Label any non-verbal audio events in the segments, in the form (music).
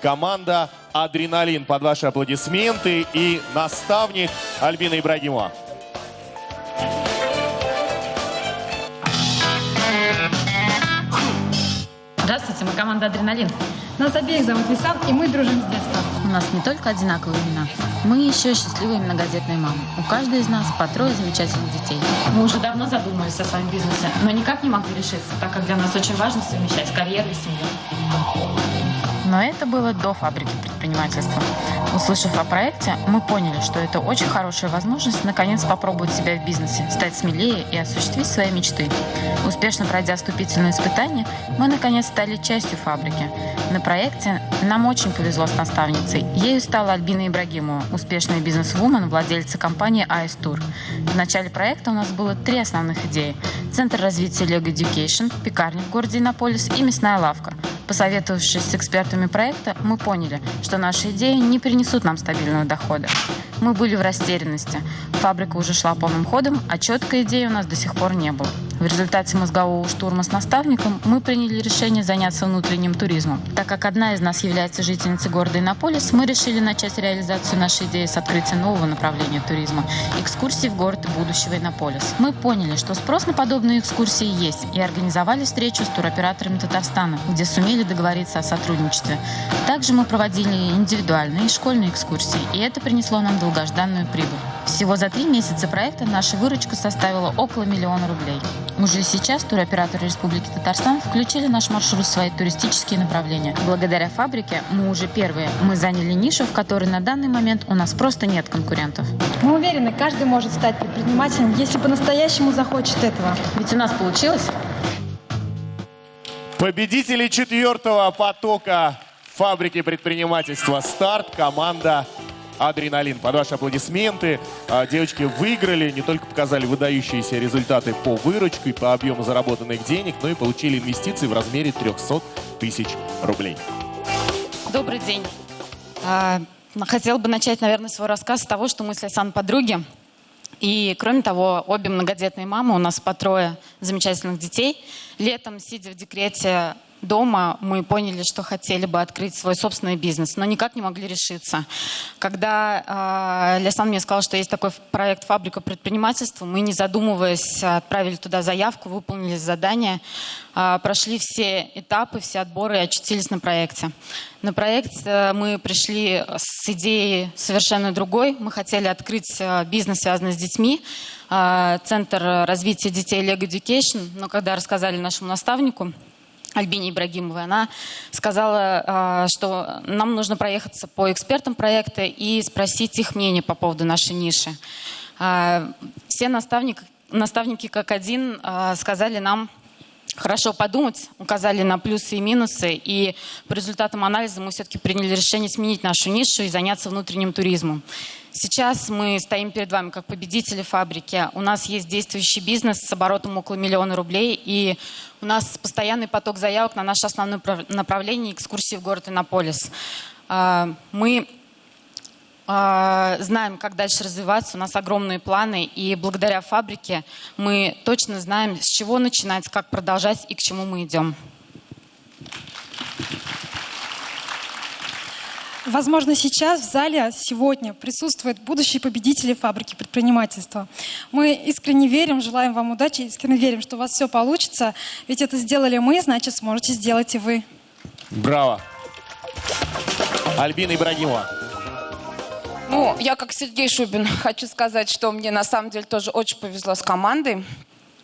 команда «Адреналин». Под ваши аплодисменты и наставник Альбина Ибрагимова. Здравствуйте, мы команда «Адреналин». Нас обеих зовут Лисан, и мы дружим с детства. У нас не только одинаковые имена, мы еще счастливые многодетные мамы. У каждой из нас по трое замечательных детей. Мы уже давно задумывались о своем бизнесе, но никак не могли решиться, так как для нас очень важно совмещать карьеру и семью. Но это было до фабрики предпринимательства. Услышав о проекте, мы поняли, что это очень хорошая возможность наконец попробовать себя в бизнесе, стать смелее и осуществить свои мечты. Успешно пройдя вступительные испытания, мы наконец стали частью фабрики. На проекте нам очень повезло с наставницей. Ею стала Альбина Ибрагимова, успешная бизнес-вумен, владельца компании AS Tour. В начале проекта у нас было три основных идеи. Центр развития Lego Education, пекарня в городе Иннополис и мясная лавка – Посоветовавшись с экспертами проекта, мы поняли, что наши идеи не принесут нам стабильного дохода. Мы были в растерянности. Фабрика уже шла полным ходом, а четкой идеи у нас до сих пор не было. В результате мозгового штурма с наставником мы приняли решение заняться внутренним туризмом. Так как одна из нас является жительницей города Иннополис, мы решили начать реализацию нашей идеи с открытия нового направления туризма – экскурсии в город будущего Иннополис. Мы поняли, что спрос на подобные экскурсии есть, и организовали встречу с туроператорами Татарстана, где сумели договориться о сотрудничестве. Также мы проводили индивидуальные и школьные экскурсии, и это принесло нам долгожданную прибыль. Всего за три месяца проекта наша выручка составила около миллиона рублей. Уже сейчас туроператоры Республики Татарстан включили наш маршрут в свои туристические направления. Благодаря фабрике мы уже первые. Мы заняли нишу, в которой на данный момент у нас просто нет конкурентов. Мы уверены, каждый может стать предпринимателем, если по-настоящему захочет этого. Ведь у нас получилось. Победители четвертого потока фабрики предпринимательства «Старт» команда адреналин. Под ваши аплодисменты а, девочки выиграли, не только показали выдающиеся результаты по выручке, по объему заработанных денег, но и получили инвестиции в размере 300 тысяч рублей. Добрый день. А, хотела бы начать, наверное, свой рассказ с того, что мы с Лейсан подруги. И, кроме того, обе многодетные мамы, у нас по трое замечательных детей. Летом, сидя в декрете, дома мы поняли, что хотели бы открыть свой собственный бизнес, но никак не могли решиться. Когда э, Лясан мне сказал, что есть такой проект «Фабрика предпринимательства», мы, не задумываясь, отправили туда заявку, выполнили задание, э, прошли все этапы, все отборы и очутились на проекте. На проект э, мы пришли с идеей совершенно другой. Мы хотели открыть э, бизнес, связанный с детьми, э, Центр развития детей Lego Education, но когда рассказали нашему наставнику, Альбине Ибрагимовой. Она сказала, а, что нам нужно проехаться по экспертам проекта и спросить их мнение по поводу нашей ниши. А, все наставники, наставники как один а, сказали нам хорошо подумать, указали на плюсы и минусы, и по результатам анализа мы все-таки приняли решение сменить нашу нишу и заняться внутренним туризмом. Сейчас мы стоим перед вами как победители фабрики. У нас есть действующий бизнес с оборотом около миллиона рублей, и у нас постоянный поток заявок на наше основное направление экскурсии в город Иннополис. А, мы а, знаем, как дальше развиваться, у нас огромные планы, и благодаря фабрике мы точно знаем, с чего начинать, как продолжать и к чему мы идем. Возможно, сейчас в зале сегодня присутствуют будущие победители фабрики предпринимательства. Мы искренне верим, желаем вам удачи, искренне верим, что у вас все получится. Ведь это сделали мы, значит, сможете сделать и вы. Браво! Альбина Ибрагимова. Ну, я как Сергей Шубин хочу сказать, что мне на самом деле тоже очень повезло с командой.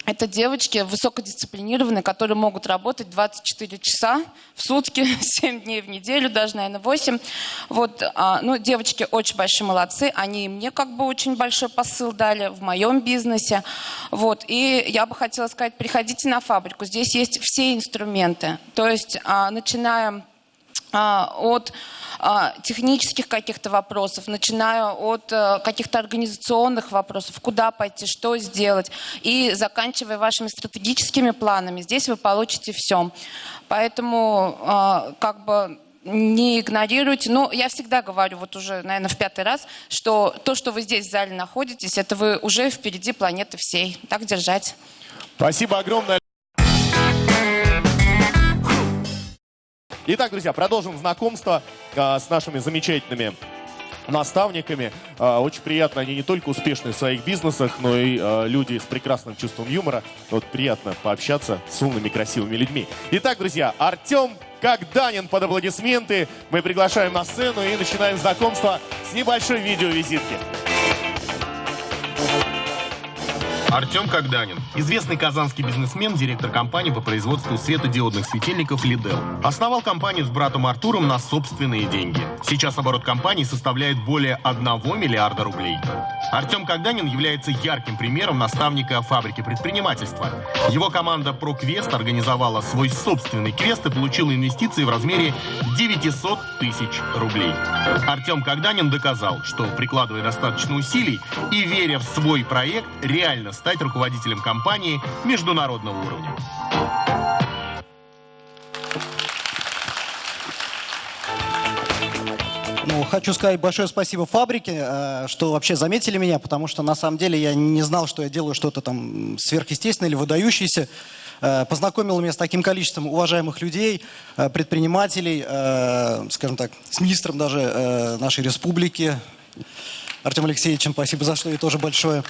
Это девочки высокодисциплинированные, которые могут работать 24 часа в сутки, (laughs) 7 дней в неделю, даже, наверное, 8. Вот, а, ну, девочки очень большие молодцы. Они мне как бы очень большой посыл дали в моем бизнесе. Вот, и я бы хотела сказать, приходите на фабрику. Здесь есть все инструменты. То есть, а, начиная а, от технических каких-то вопросов, начиная от а, каких-то организационных вопросов, куда пойти, что сделать, и заканчивая вашими стратегическими планами. Здесь вы получите все. Поэтому а, как бы не игнорируйте. Но я всегда говорю, вот уже, наверное, в пятый раз, что то, что вы здесь в зале находитесь, это вы уже впереди планеты всей. Так держать. Спасибо огромное. Итак, друзья, продолжим знакомство а, с нашими замечательными наставниками. А, Очень приятно, они не только успешны в своих бизнесах, но и а, люди с прекрасным чувством юмора. Вот приятно пообщаться с умными, красивыми людьми. Итак, друзья, Артем Когданин под аплодисменты. Мы приглашаем на сцену и начинаем знакомство с небольшой видеовизитки. Артем Когданин. Известный казанский бизнесмен, директор компании по производству светодиодных светильников «Лидел». Основал компанию с братом Артуром на собственные деньги. Сейчас оборот компании составляет более 1 миллиарда рублей. Артем Когданин является ярким примером наставника фабрики предпринимательства. Его команда ProQuest организовала свой собственный квест и получила инвестиции в размере 900 тысяч рублей. Артем Когданин доказал, что прикладывая достаточно усилий и веря в свой проект, реально стать руководителем компании международного уровня. Ну, хочу сказать большое спасибо фабрике, э, что вообще заметили меня, потому что на самом деле я не знал, что я делаю что-то там сверхъестественное или выдающееся. Э, Познакомил меня с таким количеством уважаемых людей, э, предпринимателей, скажем так, с министром даже нашей республики, Артем Алексеевичем, спасибо за что и тоже большое.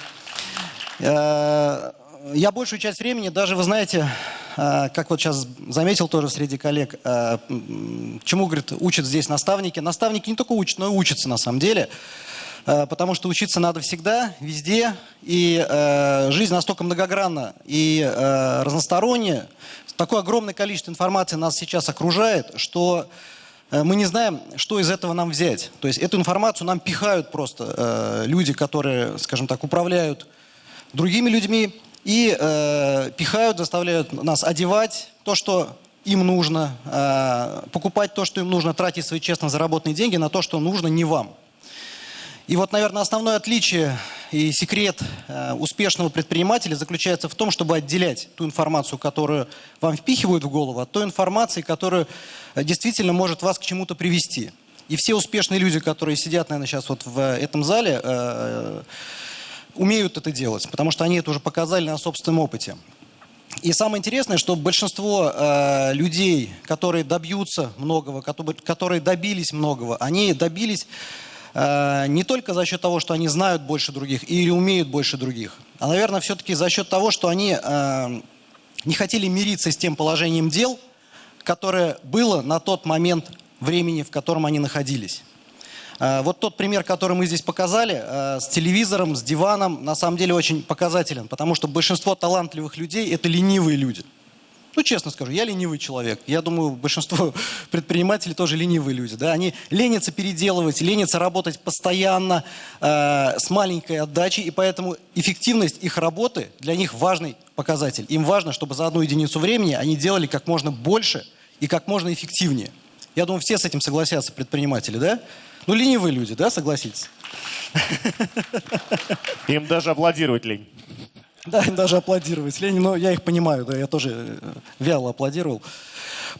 Э, Я большую часть времени, даже, вы знаете, э, как вот сейчас заметил тоже среди коллег, э, чему, говорит, учат здесь наставники. Наставники не только учат, но и учатся на самом деле. Потому что учиться надо всегда, везде. И жизнь настолько многогранна и разносторонняя. Такое огромное количество информации нас сейчас окружает, что мы не знаем, что из этого нам взять. То есть эту информацию нам пихают просто люди, которые, скажем так, управляют другими людьми и э, пихают, заставляют нас одевать то, что им нужно, э, покупать то, что им нужно, тратить свои честно заработанные деньги на то, что нужно не вам. И вот, наверное, основное отличие и секрет э, успешного предпринимателя заключается в том, чтобы отделять ту информацию, которую вам впихивают в голову, от той информации, которая э, действительно может вас к чему-то привести. И все успешные люди, которые сидят, наверное, сейчас вот в этом зале, э, умеют это делать, потому что они это уже показали на собственном опыте. И самое интересное, что большинство э, людей, которые добьются многого, которые, добились многого, они добились э, не только за счет того, что они знают больше других или умеют больше других, а, наверное, все-таки за счет того, что они э, не хотели мириться с тем положением дел, которое было на тот момент времени, в котором они находились. Э, Вот тот пример, который мы здесь показали, э, с телевизором, с диваном, на самом деле очень показателен, потому что большинство талантливых людей – это ленивые люди. Ну, честно скажу, я ленивый человек. Я думаю, большинство (laughs) предпринимателей тоже ленивые люди. Да? Они ленятся переделывать, ленятся работать постоянно, э, с маленькой отдачей, и поэтому эффективность их работы для них важный показатель. Им важно, чтобы за одну единицу времени они делали как можно больше и как можно эффективнее. Я думаю, все с этим согласятся, предприниматели, да? Ну, ленивые люди, да, согласитесь? Им даже аплодировать лень. Да, им даже аплодировать лень, но я их понимаю, да, я тоже э, вяло аплодировал.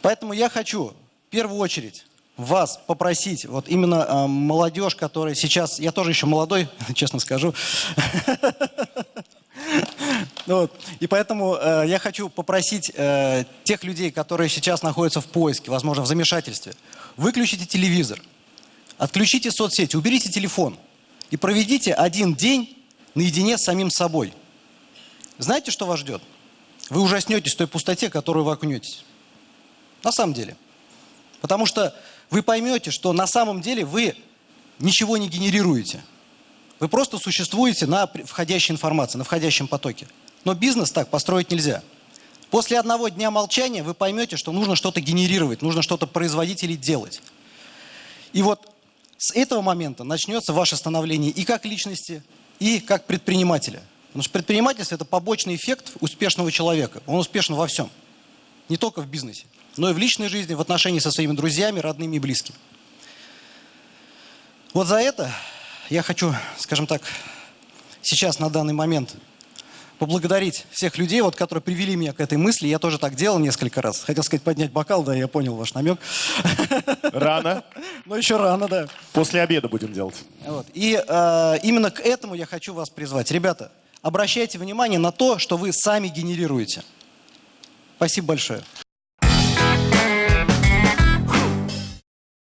Поэтому я хочу в первую очередь вас попросить, вот именно э, молодежь, которая сейчас, я тоже еще молодой, (laughs) честно скажу, (laughs) Вот. И поэтому э, я хочу попросить э, тех людей, которые сейчас находятся в поиске, возможно, в замешательстве, выключите телевизор, отключите соцсети, уберите телефон и проведите один день наедине с самим собой. Знаете, что вас ждет? Вы ужаснетесь той пустоте, которую вы окунетесь. На самом деле. Потому что вы поймете, что на самом деле вы ничего не генерируете. Вы просто существуете на входящей информации, на входящем потоке. Но бизнес так построить нельзя. После одного дня молчания вы поймете, что нужно что-то генерировать, нужно что-то производить или делать. И вот с этого момента начнется ваше становление и как личности, и как предпринимателя. Потому что предпринимательство – это побочный эффект успешного человека. Он успешен во всем. Не только в бизнесе, но и в личной жизни, в отношении со своими друзьями, родными и близкими. Вот за это я хочу, скажем так, сейчас на данный момент поблагодарить всех людей, вот, которые привели меня к этой мысли. Я тоже так делал несколько раз. Хотел сказать поднять бокал, да, я понял ваш намек. Рано. Но еще рано, да. После обеда будем делать. Вот. И э, именно к этому я хочу вас призвать. Ребята, обращайте внимание на то, что вы сами генерируете. Спасибо большое.